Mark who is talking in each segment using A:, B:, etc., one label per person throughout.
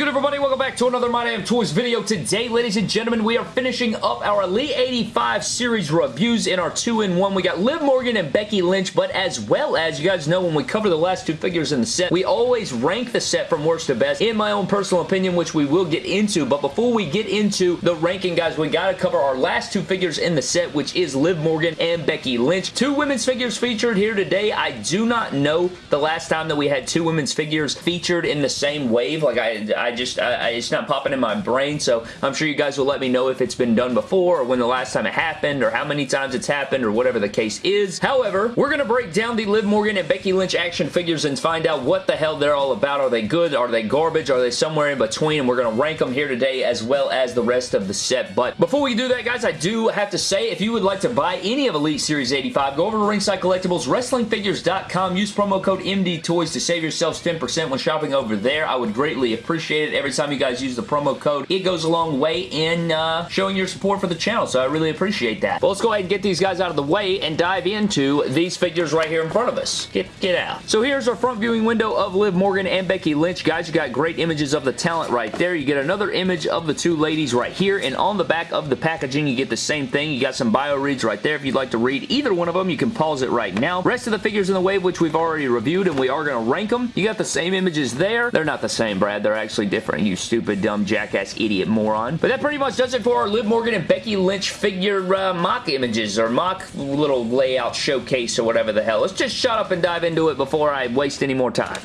A: good, everybody? Welcome back to another My Damn Toys video. Today, ladies and gentlemen, we are finishing up our Elite 85 series reviews in our 2-in-1. We got Liv Morgan and Becky Lynch, but as well as, you guys know, when we cover the last two figures in the set, we always rank the set from worst to best, in my own personal opinion, which we will get into. But before we get into the ranking, guys, we got to cover our last two figures in the set, which is Liv Morgan and Becky Lynch. Two women's figures featured here today. I do not know the last time that we had two women's figures featured in the same wave. Like, I, I just, I, I, it's not popping in my brain, so I'm sure you guys will let me know if it's been done before or when the last time it happened or how many times it's happened or whatever the case is. However, we're going to break down the Liv Morgan and Becky Lynch action figures and find out what the hell they're all about. Are they good? Are they garbage? Are they somewhere in between? And we're going to rank them here today as well as the rest of the set. But before we do that, guys, I do have to say, if you would like to buy any of Elite Series 85, go over to Ringside Collectibles, WrestlingFigures.com, use promo code MDTOYS to save yourselves 10% when shopping over there. I would greatly appreciate it every time you guys use the promo code. It goes a long way in uh, showing your support for the channel, so I really appreciate that. But let's go ahead and get these guys out of the way and dive into these figures right here in front of us. Get, get out. So here's our front viewing window of Liv Morgan and Becky Lynch. Guys, you got great images of the talent right there. You get another image of the two ladies right here, and on the back of the packaging, you get the same thing. You got some bio reads right there. If you'd like to read either one of them, you can pause it right now. Rest of the figures in the wave, which we've already reviewed, and we are going to rank them. You got the same images there. They're not the same, Brad. They're actually different, you stupid, dumb, jackass, idiot, moron. But that pretty much does it for our Liv Morgan and Becky Lynch figure uh, mock images, or mock little layout showcase, or whatever the hell. Let's just shut up and dive into it before I waste any more time.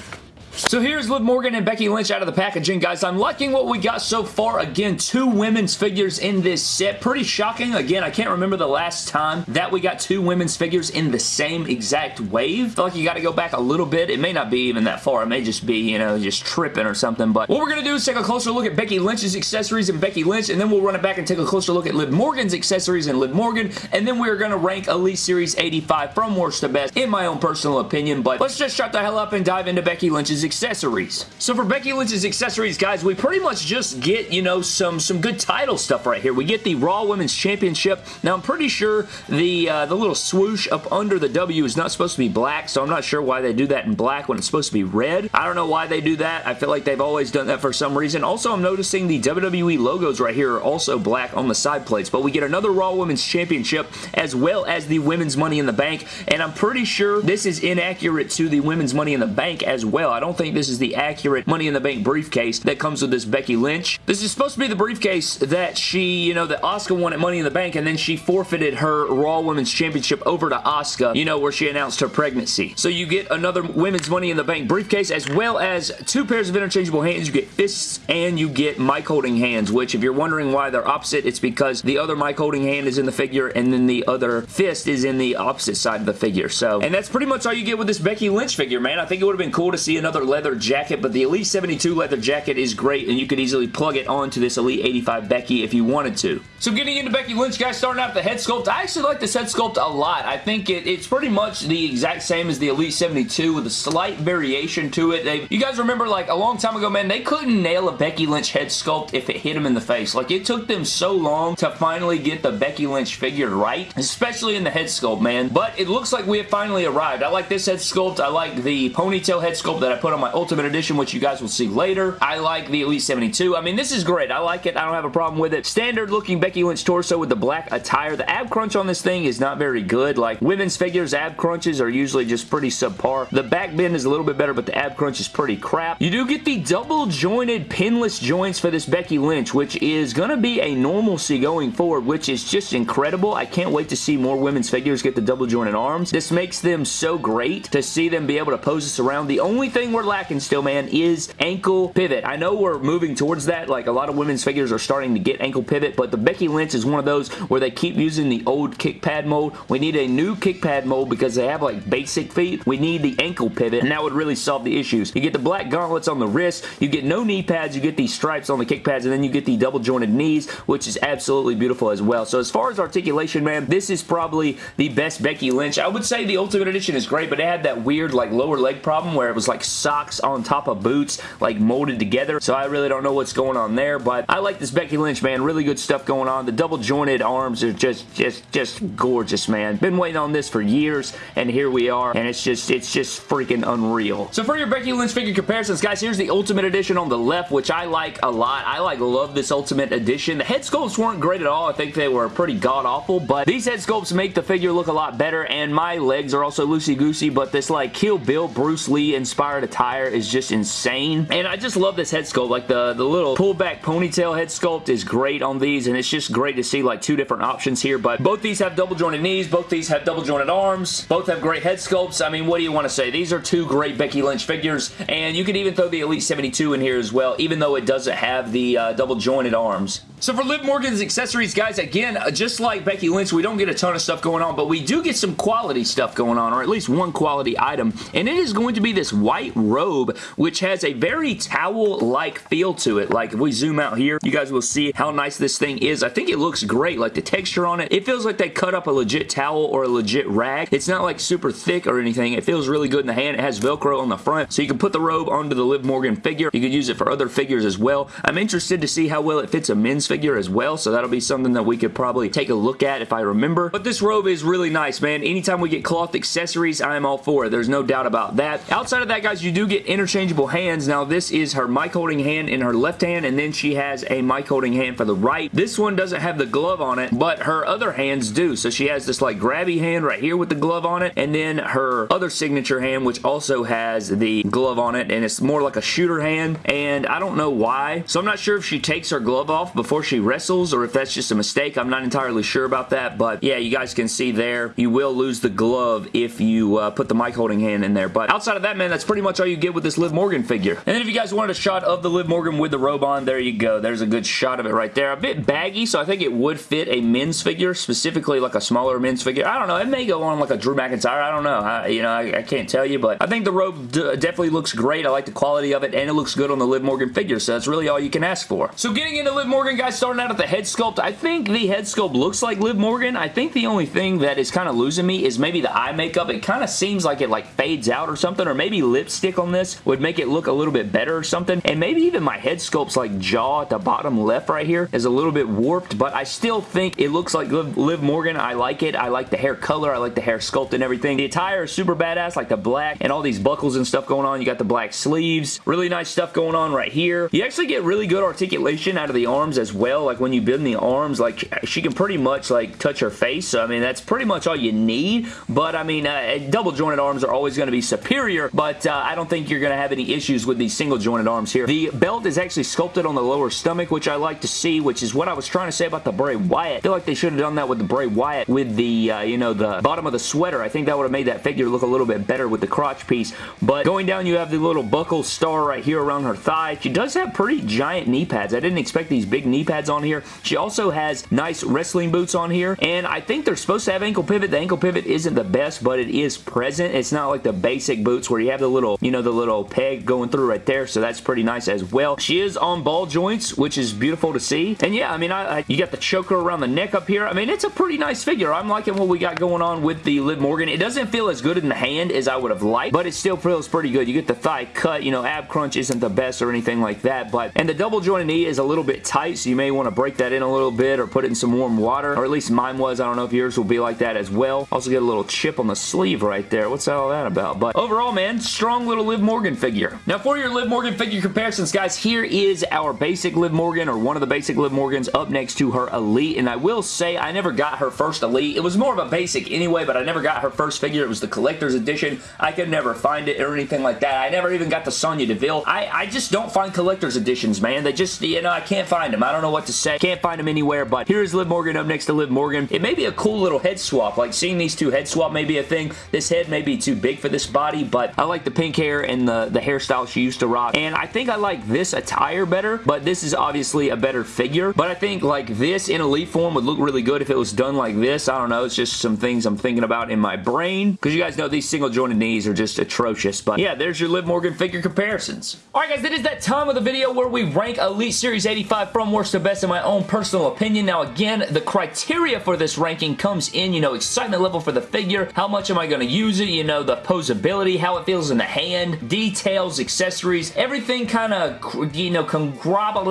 A: So here's Liv Morgan and Becky Lynch out of the packaging, guys. I'm liking what we got so far. Again, two women's figures in this set. Pretty shocking. Again, I can't remember the last time that we got two women's figures in the same exact wave. I feel like you got to go back a little bit. It may not be even that far. It may just be, you know, just tripping or something. But what we're going to do is take a closer look at Becky Lynch's accessories and Becky Lynch, and then we'll run it back and take a closer look at Liv Morgan's accessories and Liv Morgan, and then we're going to rank Elite Series 85 from worst to best, in my own personal opinion. But let's just shut the hell up and dive into Becky Lynch's accessories. So for Becky Lynch's accessories, guys, we pretty much just get, you know, some, some good title stuff right here. We get the Raw Women's Championship. Now, I'm pretty sure the, uh, the little swoosh up under the W is not supposed to be black, so I'm not sure why they do that in black when it's supposed to be red. I don't know why they do that. I feel like they've always done that for some reason. Also, I'm noticing the WWE logos right here are also black on the side plates, but we get another Raw Women's Championship as well as the Women's Money in the Bank, and I'm pretty sure this is inaccurate to the Women's Money in the Bank as well. I don't think this is the accurate Money in the Bank briefcase that comes with this Becky Lynch. This is supposed to be the briefcase that she, you know, that Asuka won at Money in the Bank and then she forfeited her Raw Women's Championship over to Asuka, you know, where she announced her pregnancy. So you get another Women's Money in the Bank briefcase as well as two pairs of interchangeable hands. You get fists and you get mic holding hands, which if you're wondering why they're opposite, it's because the other mic holding hand is in the figure and then the other fist is in the opposite side of the figure. So, and that's pretty much all you get with this Becky Lynch figure, man. I think it would have been cool to see another leather jacket, but the Elite 72 leather jacket is great, and you could easily plug it onto this Elite 85 Becky if you wanted to. So getting into Becky Lynch, guys, starting out the head sculpt, I actually like this head sculpt a lot. I think it, it's pretty much the exact same as the Elite 72 with a slight variation to it. They, you guys remember, like, a long time ago, man, they couldn't nail a Becky Lynch head sculpt if it hit them in the face. Like, it took them so long to finally get the Becky Lynch figure right, especially in the head sculpt, man. But it looks like we have finally arrived. I like this head sculpt. I like the ponytail head sculpt that I put on my Ultimate Edition, which you guys will see later. I like the Elite 72. I mean, this is great. I like it. I don't have a problem with it. Standard looking Becky Lynch torso with the black attire. The ab crunch on this thing is not very good. Like, women's figures, ab crunches are usually just pretty subpar. The back bend is a little bit better, but the ab crunch is pretty crap. You do get the double jointed pinless joints for this Becky Lynch, which is going to be a normalcy going forward, which is just incredible. I can't wait to see more women's figures get the double jointed arms. This makes them so great to see them be able to pose this around. The only thing we're lacking still, man, is ankle pivot. I know we're moving towards that. Like, a lot of women's figures are starting to get ankle pivot, but the Becky Lynch is one of those where they keep using the old kick pad mold. We need a new kick pad mold because they have, like, basic feet. We need the ankle pivot, and that would really solve the issues. You get the black gauntlets on the wrist. You get no knee pads. You get these stripes on the kick pads, and then you get the double jointed knees, which is absolutely beautiful as well. So as far as articulation, man, this is probably the best Becky Lynch. I would say the Ultimate Edition is great, but it had that weird, like, lower leg problem where it was, like, socks on top of boots, like molded together. So I really don't know what's going on there, but I like this Becky Lynch, man. Really good stuff going on. The double jointed arms are just, just, just gorgeous, man. Been waiting on this for years, and here we are, and it's just, it's just freaking unreal. So for your Becky Lynch figure comparisons, guys, here's the Ultimate Edition on the left, which I like a lot. I like love this Ultimate Edition. The head sculpts weren't great at all. I think they were pretty god-awful, but these head sculpts make the figure look a lot better, and my legs are also loosey-goosey, but this, like, Kill Bill Bruce Lee inspired attire is just insane, and I just love this head sculpt. Like, the, the little pullback ponytail head sculpt is great on these, and it's just great to see, like, two different options here, but both these have double jointed knees, both these have double jointed arms, both have great head sculpts. I mean, what do you want to say? These are two great Becky Lynch figures, and you can even throw the Elite 72 in here as well, even though it doesn't have the uh, double jointed arms. So for Liv Morgan's accessories, guys, again, uh, just like Becky Lynch, we don't get a ton of stuff going on, but we do get some quality stuff going on, or at least one quality item, and it is going to be this white robe, which has a very towel-like feel to it. Like, if we zoom out here, you guys will see how nice this thing is. I think it looks great, like the texture on it. It feels like they cut up a legit towel or a legit rag. It's not like super thick or anything. It feels really good in the hand. It has Velcro on the front, so you can put the robe onto the Liv Morgan figure. You could use it for other figures as well. I'm interested to see how well it fits a men's figure as well, so that'll be something that we could probably take a look at if I remember. But this robe is really nice, man. Anytime we get cloth accessories, I am all for it. There's no doubt about that. Outside of that, guys, you do get interchangeable hands. Now, this is her mic holding hand in her left hand, and then she has a mic holding hand for the right. This one doesn't have the glove on it, but her other hands do. So she has this like grabby hand right here with the glove on it, and then her other signature hand, which also has the glove on it, and it's more like a shooter hand, and I don't know why. So I'm not sure if she takes her glove off before she wrestles, or if that's just a mistake. I'm not entirely sure about that, but yeah, you guys can see there, you will lose the glove if you uh, put the mic holding hand in there, but outside of that, man, that's pretty much all you get with this Liv Morgan figure. And then if you guys wanted a shot of the Liv Morgan with the robe on, there you go. There's a good shot of it right there. A bit baggy, so I think it would fit a men's figure, specifically like a smaller men's figure. I don't know. It may go on like a Drew McIntyre. I don't know. I, you know, I, I, can't tell you, but I think the robe definitely looks great. I like the quality of it, and it looks good on the Liv Morgan figure, so that's really all you can ask for. So getting into Liv Morgan, guys, starting out at the head sculpt, I think the head sculpt looks like Liv Morgan. I think the only thing that is kind of losing me is maybe the eye makeup. It kind of seems like it like fades out or something, or maybe lipstick on this would make it look a little bit better or something, and maybe even my head sculpt's like jaw at the bottom left right here is a little bit warped, but I still think it looks like Liv, Liv Morgan. I like it. I like the hair color. I like the hair sculpt and everything. The attire is super badass, like the black and all these buckles and stuff going on. You got the black sleeves. Really nice stuff going on right here. You actually get really good articulation out of the arms as well. Like when you bend the arms, like she can pretty much like touch her face. So I mean, that's pretty much all you need. But I mean, uh, double jointed arms are always going to be superior, but uh, I don't think you're going to have any issues with these single jointed arms here. The belt is actually sculpted on the lower stomach, which I like to see, which is what I was trying to say about the Bray Wyatt. I feel like they should have done that with the Bray Wyatt with the, uh, you know, the bottom of the sweater. I think that would have made that figure look a little bit better with the crotch piece. But going down, you have the little buckle star right here around her thigh. She does have pretty giant knee pads. I didn't expect these big knee pads on here. She also has nice wrestling boots on here, and I think they're supposed to have ankle pivot. The ankle pivot isn't the best, but it is present. It's not like the basic boots where you have the little, you know, the little peg going through right there, so that's pretty nice as well. She is on ball joints, which is beautiful to see. And yeah, I mean, I, I, you got the choker around the neck up here. I mean, it's a pretty nice figure. I'm liking what we got going on with the Liv Morgan. It doesn't feel as good in the hand as I would have liked, but it still feels pretty good. You get the thigh cut, you know, ab crunch isn't the best or anything like that, but, and the double jointed knee is a little bit tight, so you may want to break that in a little bit or put it in some warm water, or at least mine was. I don't know if yours will be like that as well. Also get a little chip on the sleeve right there. What's all that about? But overall, man, strong little Liv Morgan figure. Now, for your Liv Morgan figure comparisons, guys, here is our basic Liv Morgan, or one of the basic Liv Morgans up next to her Elite, and I will say I never got her first Elite. It was more of a basic anyway, but I never got her first figure. It was the collector's edition. I could never find it or anything like that. I never even got the Sonya Deville. I, I just don't find collector's editions, man. They just, you know, I can't find them. I don't know what to say. Can't find them anywhere, but here's Liv Morgan up next to Liv Morgan. It may be a cool little head swap. Like, seeing these two head swap may be a thing. This head may be too big for this body, but I like the pink hair and the, the hairstyle she used to rock, and I think I like this attire better, but this is obviously a better figure, but I think, like, this in Elite form would look really good if it was done like this. I don't know. It's just some things I'm thinking about in my brain, because you guys know these single jointed knees are just atrocious, but yeah, there's your Liv Morgan figure comparisons. Alright guys, that is that time of the video where we rank Elite Series 85 from worst best in my own personal opinion. Now, again, the criteria for this ranking comes in, you know, excitement level for the figure, how much am I going to use it, you know, the posability, how it feels in the hand, details, accessories, everything kind of, you know, conglomerate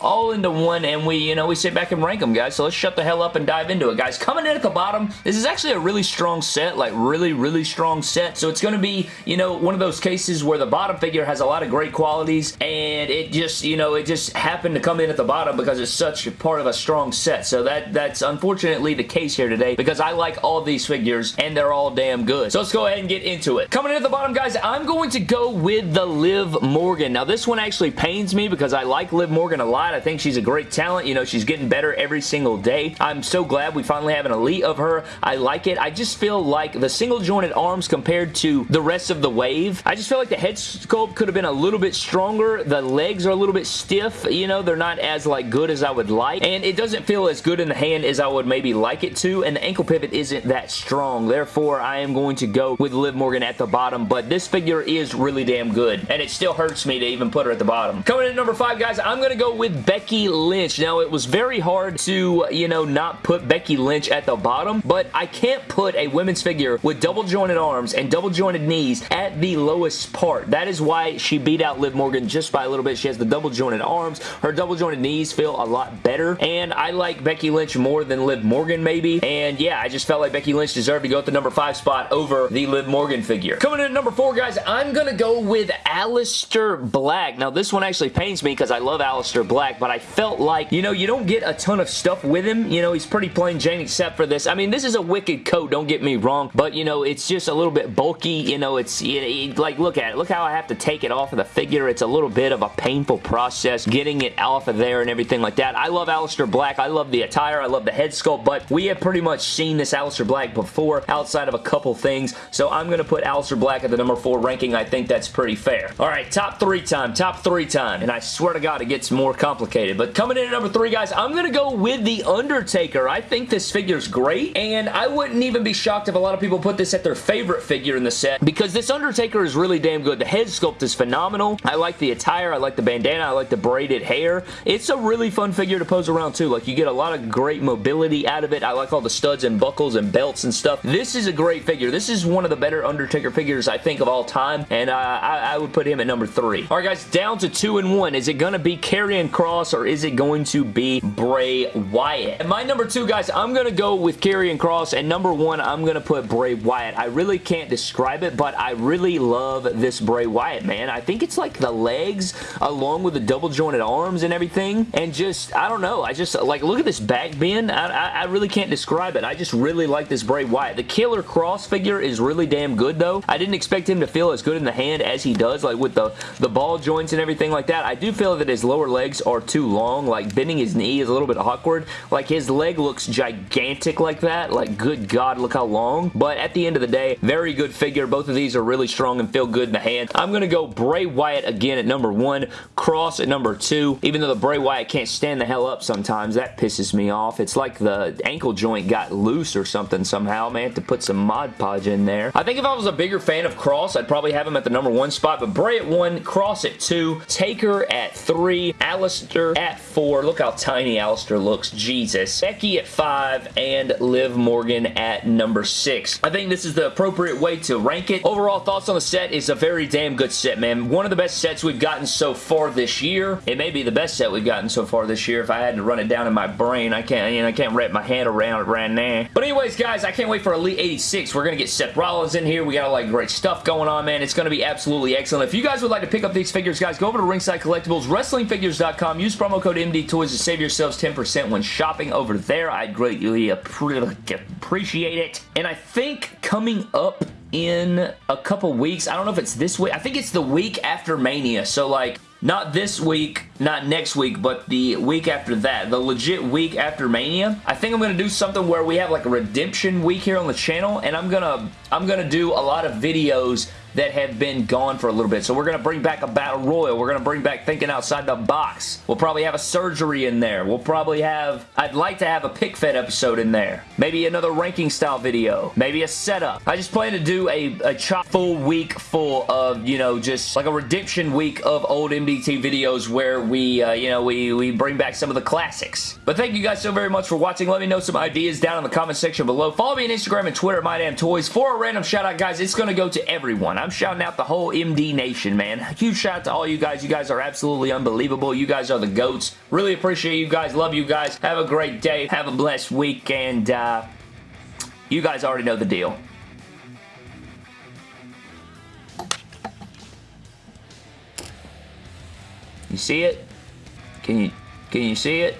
A: all into one, and we, you know, we sit back and rank them, guys. So let's shut the hell up and dive into it, guys. Coming in at the bottom, this is actually a really strong set, like really, really strong set. So it's going to be, you know, one of those cases where the bottom figure has a lot of great qualities, and it just, you know, it just happened to come in at the bottom because it's such a part of a strong set. So that that's unfortunately the case here today because I like all these figures, and they're all damn good. So let's go ahead and get into it. Coming in at the bottom, guys, I'm going to go with the Liv Morgan. Now, this one actually pains me because I like Liv Morgan a lot. I think she's a great talent. You know, she's getting better every single day. I'm so glad we finally have an elite of her. I like it. I just feel like the single jointed arms compared to the rest of the wave, I just feel like the head sculpt could have been a little bit stronger. The legs are a little bit stiff. You know, they're not as like good as I would like. And it doesn't feel as good in the hand as I would maybe like it to. And the ankle pivot isn't that strong. Therefore, I am going to go with Liv Morgan at the bottom. But this figure is really damn good. And it still hurts me to even put her at the bottom. Coming in at number five, guys, I'm going to go with Becky Lynch. Now, it was very hard to, you know, not put Becky Lynch at the bottom. But I can't put a women's figure with double jointed arms and double jointed knees at the lowest part. That is why she beat out Liv Morgan just by a little bit. She has the double jointed arms. Her double jointed knees feel a lot better. And I like Becky Lynch more than Liv Morgan maybe. And yeah, I just felt like Becky Lynch deserved to go at the number five spot over the Liv Morgan figure. Coming in at number four, guys, I'm going to go with Aleister Black. Now, this one actually pains me because I love Aleister Black, but I felt like, you know, you don't get a ton of stuff with him. You know, he's pretty plain Jane except for this. I mean, this is a wicked coat, don't get me wrong, but, you know, it's just a little bit bulky. You know, it's, it, like, look at it. Look how I have to take it off of the figure. It's a little bit of a painful process getting it off of there and everything like that. I love Aleister Black. I love the attire. I love the head sculpt, but we have pretty much seen this Aleister Black before outside of a couple things, so I'm going to put Aleister Black at the number four ranking. I think that's pretty fair. All right, top three time, top three time, and I swear to God, it gets more complicated, but coming in at number three, guys, I'm going to go with The Undertaker. I think this figure's great, and I wouldn't even be shocked if a lot of people put this at their favorite figure in the set, because this Undertaker is really damn good. The head sculpt is phenomenal. I like the attire. I like the bandana. I like the braided hair. It's a really fun figure to pose around, too. Like, you get a lot of great mobility out of it. I like all the studs and buckles and belts and stuff. This is a great figure. This is one of the better Undertaker figures, I think, of all time, and uh, I, I, would put him at number three. All right, guys, down to two and one. Is it going to be Karrion Kross or is it going to be Bray Wyatt? And my number two, guys, I'm going to go with Karrion Kross and number one, I'm going to put Bray Wyatt. I really can't describe it, but I really love this Bray Wyatt, man. I think it's like the legs along with the double jointed arms and everything, Mm-hmm. and just, I don't know, I just, like, look at this back bend. I, I, I really can't describe it. I just really like this Bray Wyatt. The Killer Kross figure is really damn good, though. I didn't expect him to feel as good in the hand as he does, like with the, the ball joints and everything like that. I do feel that his lower legs are too long. Like, bending his knee is a little bit awkward. Like, his leg looks gigantic like that. Like, good God, look how long. But at the end of the day, very good figure. Both of these are really strong and feel good in the hand. I'm going to go Bray Wyatt again at number one, Kross at number two. Even though the Bray Wyatt can't stand the hell up sometimes, that pisses me off. It's like the ankle joint got loose or something somehow. May have to put some Mod Podge in there. I think if I was a bigger fan of Kross, I'd probably have him at the number one spot, but Bray at one, Kross at two, Taker at three, Aleister at four. Look how tiny Aleister looks. Jesus. Becky at five, and Liv Morgan at number six. I think this is the appropriate way to rank it. Overall thoughts on the set is a very damn good set, man. One of the best sets we've gotten so far this year. It may be the best set we've gotten so far this year if I had to run it down in my brain. I can't, you know, I can't wrap my head around it right now. But anyways, guys, I can't wait for Elite 86. We're going to get Seth Rollins in here. We got a lot of great stuff going on, man. It's going to be absolutely excellent. If you guys would like to pick up these figures, guys, go over to Ringside Collectibles, WrestlingFigures.com. Use promo code MD Toys to save yourselves 10% when shopping over there. I'd greatly appreciate it. And I think coming up in a couple weeks. I don't know if it's this week. I think it's the week after Mania. So, like, not this week, not next week, but the week after that. The legit week after Mania. I think I'm going to do something where we have, like, a redemption week here on the channel. And I'm going to I'm going to do a lot of videos that have been gone for a little bit. So we're going to bring back a Battle Royal. We're going to bring back Thinking Outside the Box. We'll probably have a surgery in there. We'll probably have, I'd like to have a pick fed episode in there. Maybe another ranking style video. Maybe a setup. I just plan to do a, a chop full week full of, you know, just like a redemption week of old MDT videos where we, uh, you know, we, we bring back some of the classics. But thank you guys so very much for watching. Let me know some ideas down in the comment section below. Follow me on Instagram and Twitter at MyDamnToys. For a random shout out, guys, it's going to go to everyone. I'm shouting out the whole MD Nation, man. Huge shout out to all you guys. You guys are absolutely unbelievable. You guys are the GOATs. Really appreciate you guys. Love you guys. Have a great day. Have a blessed week. And uh, you guys already know the deal. You see it? Can you can you see it?